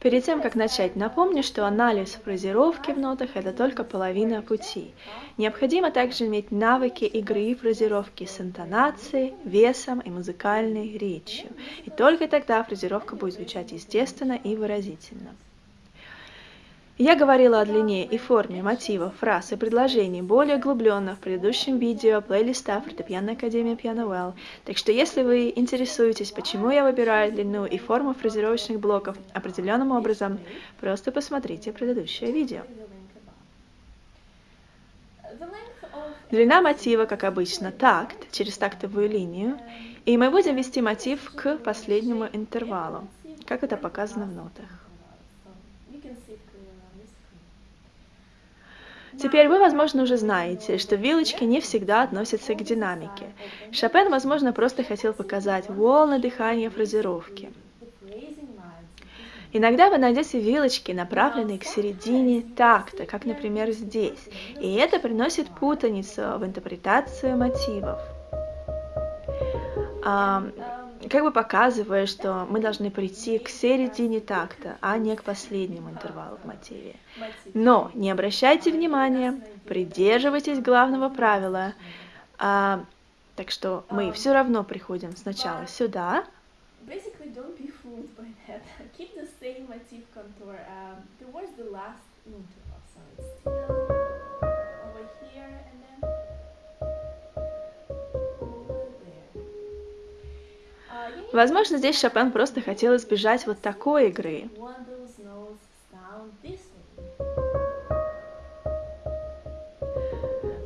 Перед тем, как начать, напомню, что анализ фразировки в нотах – это только половина пути. Необходимо также иметь навыки игры и фразировки с интонацией, весом и музыкальной речью. И только тогда фразировка будет звучать естественно и выразительно. Я говорила о длине и форме мотивов, фраз и предложений более углубленно в предыдущем видео плейлиста фортепианной академии Piano Well, так что если вы интересуетесь, почему я выбираю длину и форму фразировочных блоков определенным образом, просто посмотрите предыдущее видео. Длина мотива, как обычно, такт, через тактовую линию, и мы будем вести мотив к последнему интервалу, как это показано в нотах. Теперь вы, возможно, уже знаете, что вилочки не всегда относятся к динамике. Шопен, возможно, просто хотел показать волны дыхания фразировки. Иногда вы найдете вилочки, направленные к середине такта, как, например, здесь, и это приносит путаницу в интерпретацию мотивов как бы показывая, что мы должны прийти к середине такта, а не к последнему интервалу в мотиве. Но не обращайте внимания, придерживайтесь главного правила. А, так что мы все равно приходим сначала сюда. Keep the same motif contour um, towards the last interval. So it's still Возможно, здесь Шопен просто хотел избежать вот такой игры.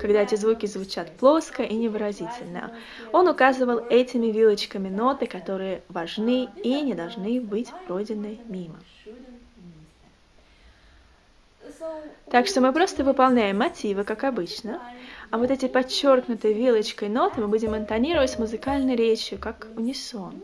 когда эти звуки звучат плоско и невыразительно. Он указывал этими вилочками ноты, которые важны и не должны быть пройдены мимо. Так что мы просто выполняем мотивы, как обычно, а вот эти подчеркнутые вилочкой ноты мы будем интонировать музыкальной речью, как унисон.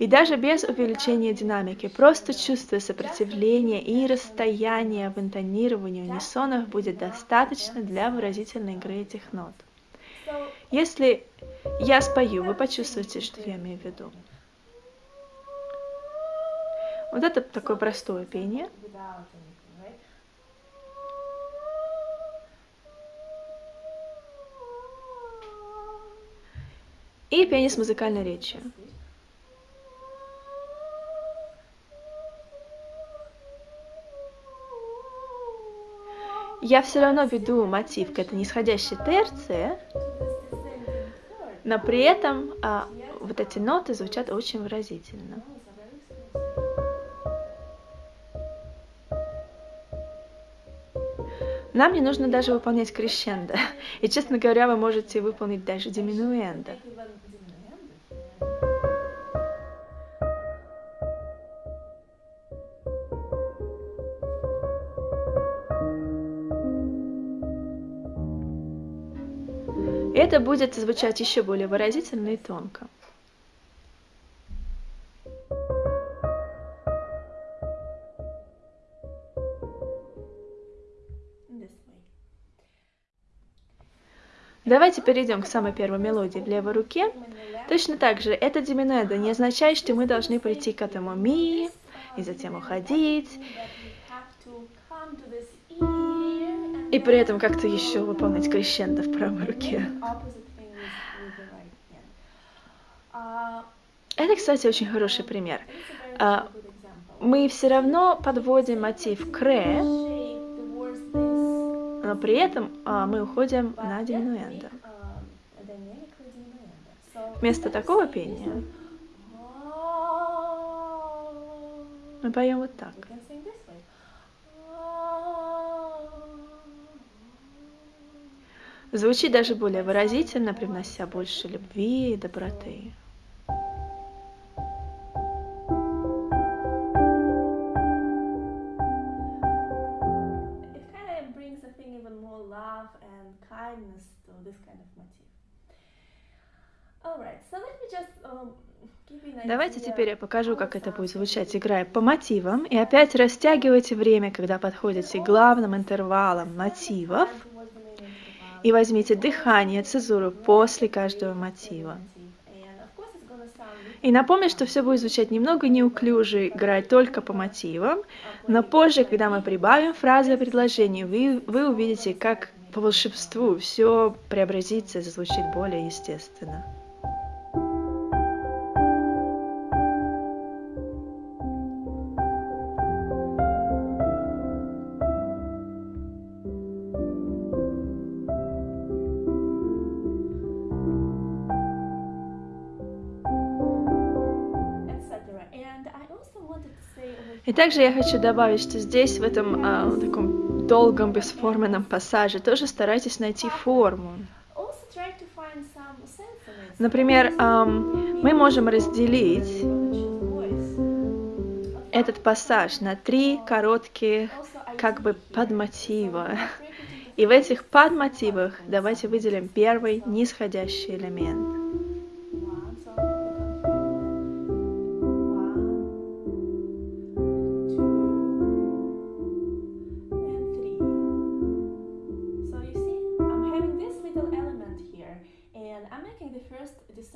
И даже без увеличения динамики, просто чувствуя сопротивление и расстояние в интонировании унисонов будет достаточно для выразительной игры этих нот. Если я спою, вы почувствуете, что я имею в виду. Вот это такое простое пение. И пение с музыкальной речью. Я все равно веду мотив к этой нисходящей терции, но при этом а, вот эти ноты звучат очень выразительно. Нам не нужно даже выполнять крещендо. И, честно говоря, вы можете выполнить даже диминуэндо. Это будет звучать еще более выразительно и тонко. Давайте перейдем к самой первой мелодии в левой руке. Точно так же, это диминедо не означает, что мы должны прийти к этому ми и затем уходить. И при этом как-то еще выполнять крещендо в правой руке. Это, кстати, очень хороший пример. А, мы все равно подводим мотив к ре, но при этом а, мы уходим на диминуэндо. Вместо такого пения мы поем вот так. Звучит даже более выразительно, привнося больше любви и доброты. Um, Давайте теперь я покажу, как это будет звучать, играя по мотивам. И опять растягивайте время, когда подходите к главным интервалам мотивов. И возьмите дыхание, цезуру после каждого мотива. И напомню, что все будет звучать немного неуклюже, играть только по мотивам, но позже, когда мы прибавим фразы и предложения, вы, вы увидите, как по волшебству все преобразится и зазвучит более естественно. И также я хочу добавить, что здесь, в этом а, таком долгом, бесформенном пассаже, тоже старайтесь найти форму. Например, um, мы можем разделить этот пассаж на три коротких как бы подмотива. И в этих подмотивах давайте выделим первый нисходящий элемент.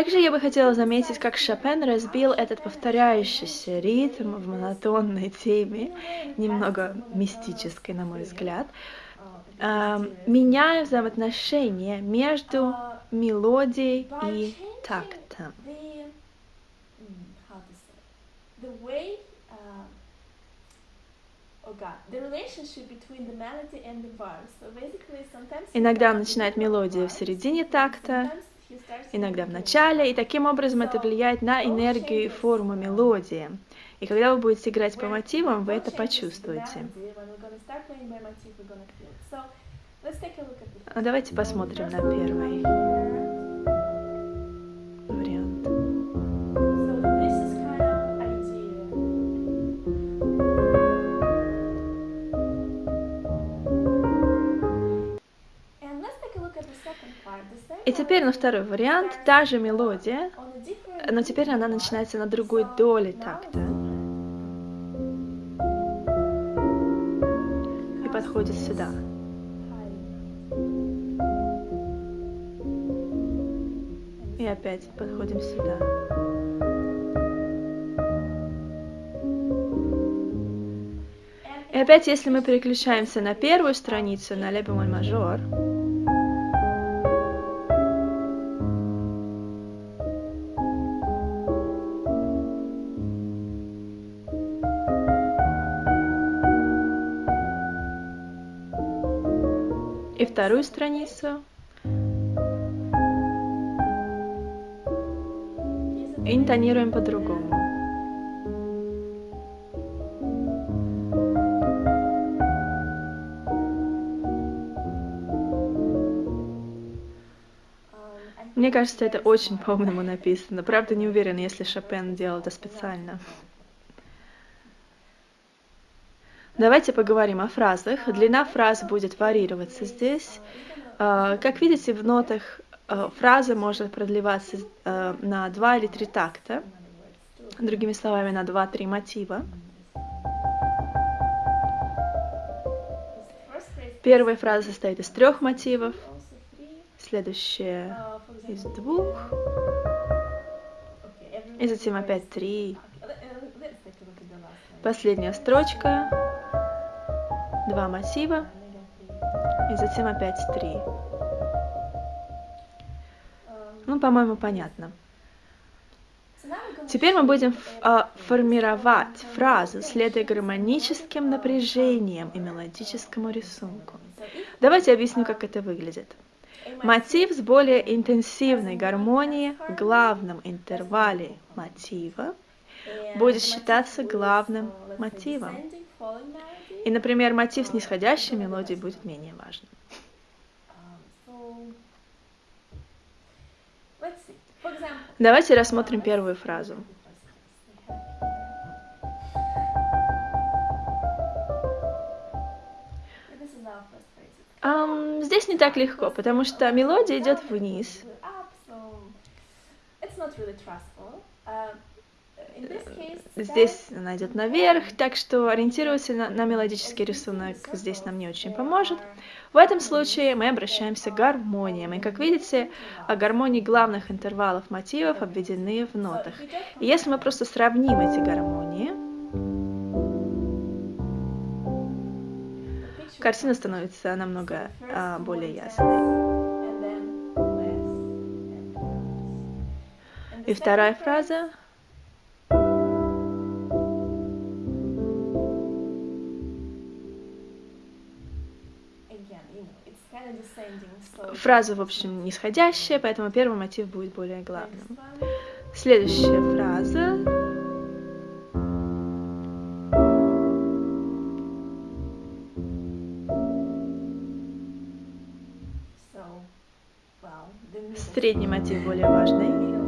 Также я бы хотела заметить, как Шопен разбил этот повторяющийся ритм в монотонной теме, немного мистической, на мой взгляд, меняя взаимоотношения между мелодией и тактом. Иногда он начинает мелодию в середине такта, иногда в начале, и таким образом это влияет на энергию и форму мелодии. И когда вы будете играть по мотивам, вы это почувствуете. А давайте посмотрим на первый. И теперь на второй вариант, та же мелодия, но теперь она начинается на другой доле такта. И подходит сюда. И опять подходим сюда. И опять, если мы переключаемся на первую страницу, на ле бемоль мажор, и вторую страницу. Интонируем по-другому. Мне кажется, это очень по-умному написано. Правда, не уверена, если Шопен делал это специально. Давайте поговорим о фразах. Длина фраз будет варьироваться здесь. А, как видите, в нотах а, фраза может продлеваться а, на два или три такта, другими словами, на два-три мотива. Первая фраза состоит из трех мотивов, следующая из двух, и затем опять три. Последняя строчка два массива и затем опять три. Ну, по-моему, понятно. Теперь мы будем а, формировать фразу, следуя гармоническим напряжениям и мелодическому рисунку. Давайте объясню, как это выглядит. Мотив с более интенсивной гармонией в главном интервале мотива будет считаться главным мотивом. И, например, мотив с нисходящей мелодией будет менее важным. Давайте рассмотрим первую фразу. Um, здесь не так легко, потому что мелодия идет вниз. Здесь она идет наверх, так что ориентироваться на, на мелодический рисунок здесь нам не очень поможет. В этом случае мы обращаемся к гармониям. И как видите, гармонии главных интервалов мотивов обведены в нотах. И если мы просто сравним эти гармонии, картина становится намного а, более ясной. И вторая фраза. Фраза, в общем, нисходящая, поэтому первый мотив будет более главным. Следующая фраза. Средний мотив более важный.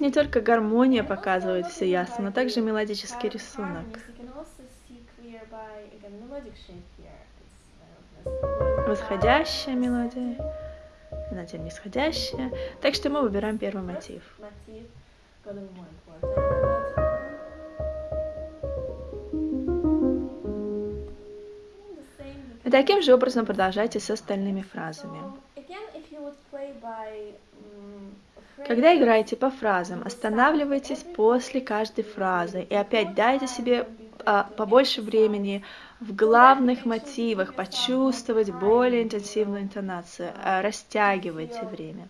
Здесь не только гармония показывает все ясно, но также мелодический рисунок. Восходящая мелодия, затем нисходящая. Так что мы выбираем первый мотив. И таким же образом продолжайте с остальными фразами. Когда играете по фразам, останавливайтесь после каждой фразы и опять дайте себе а, побольше времени в главных мотивах почувствовать более интенсивную интонацию, а, растягивайте время.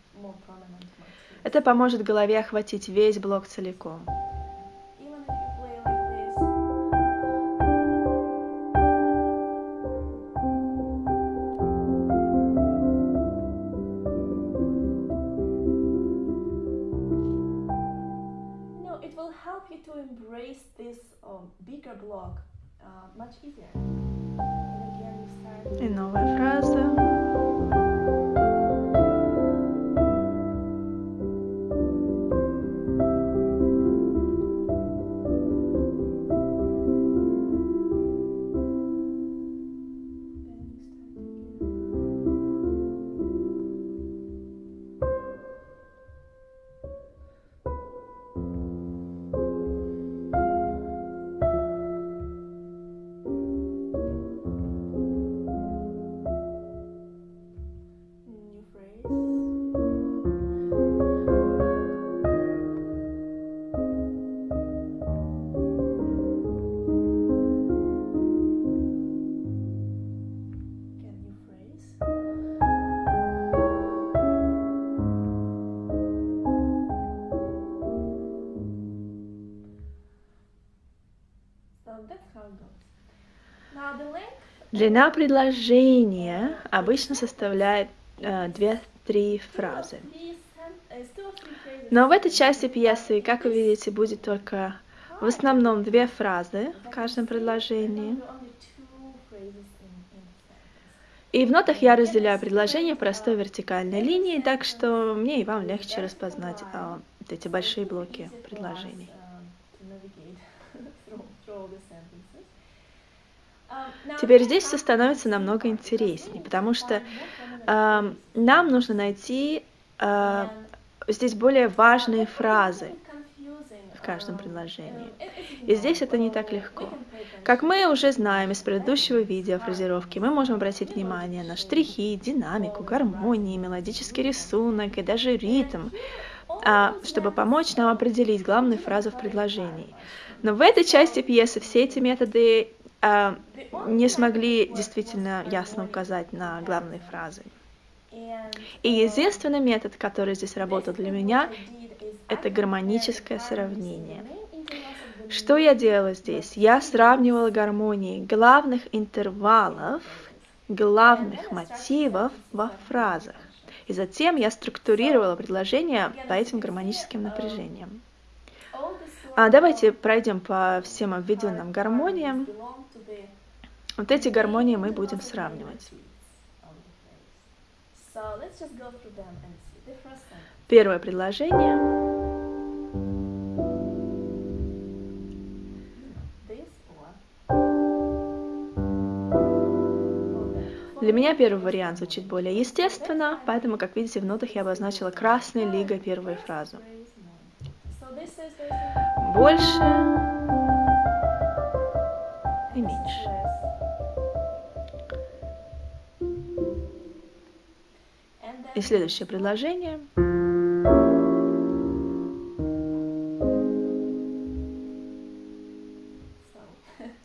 Это поможет голове охватить весь блок целиком. Длина предложения обычно составляет э, две-три фразы. Но в этой части пьесы, как вы видите, будет только в основном две фразы в каждом предложении. И в нотах я разделяю предложение простой вертикальной линией, так что мне и вам легче распознать а, эти большие блоки предложений. Теперь здесь все становится намного интереснее, потому что э, нам нужно найти э, здесь более важные фразы в каждом предложении. И здесь это не так легко. Как мы уже знаем из предыдущего видео фразировки, мы можем обратить внимание на штрихи, динамику, гармонии, мелодический рисунок и даже ритм, а, чтобы помочь нам определить главную фразу в предложении. Но в этой части пьесы все эти методы не смогли действительно ясно указать на главные фразы. И единственный метод, который здесь работал для меня, это гармоническое сравнение. Что я делала здесь? Я сравнивала гармонии главных интервалов, главных мотивов во фразах. И затем я структурировала предложение по этим гармоническим напряжениям. А давайте пройдем по всем обведенным гармониям. Вот эти гармонии мы будем сравнивать. Первое предложение. Для меня первый вариант звучит более естественно, поэтому, как видите, в нотах я обозначила красной лигой первую фразу. Больше и меньше. И следующее предложение.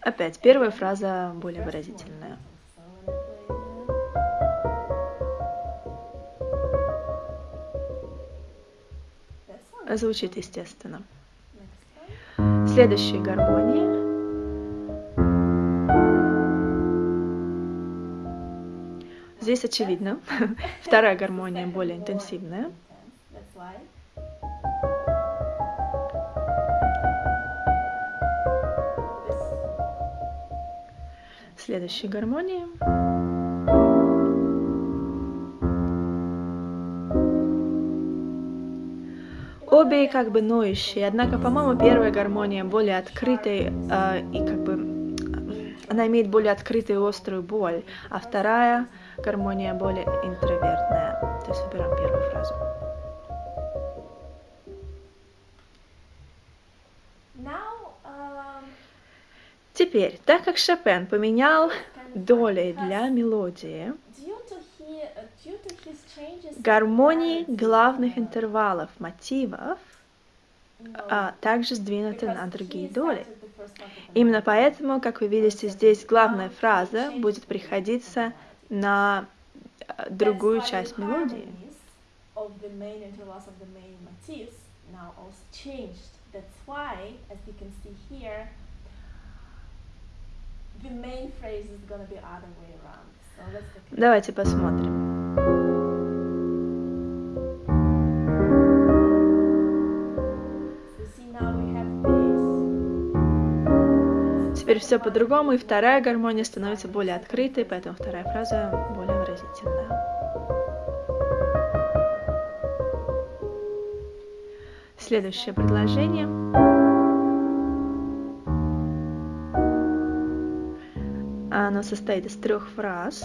Опять первая фраза более выразительная. звучит естественно. Следующая гармония. Здесь очевидно. Вторая гармония более интенсивная. Следующая гармония. Обе как бы ноющие, однако, по-моему, первая гармония более открытая э, и как бы она имеет более открытую и острую боль, а вторая гармония более интровертная. То есть выбираем первую фразу. Um, Теперь, так как Шопен поменял доли для мелодии, гармонии главных интервалов мотивов а также сдвинуты на другие доли. Именно поэтому, как вы видите, здесь главная фраза будет приходиться на э, другую часть мелодии. Давайте посмотрим. Теперь все по-другому, и вторая гармония становится более открытой, поэтому вторая фраза более выразительная. Следующее предложение. Оно состоит из трех фраз.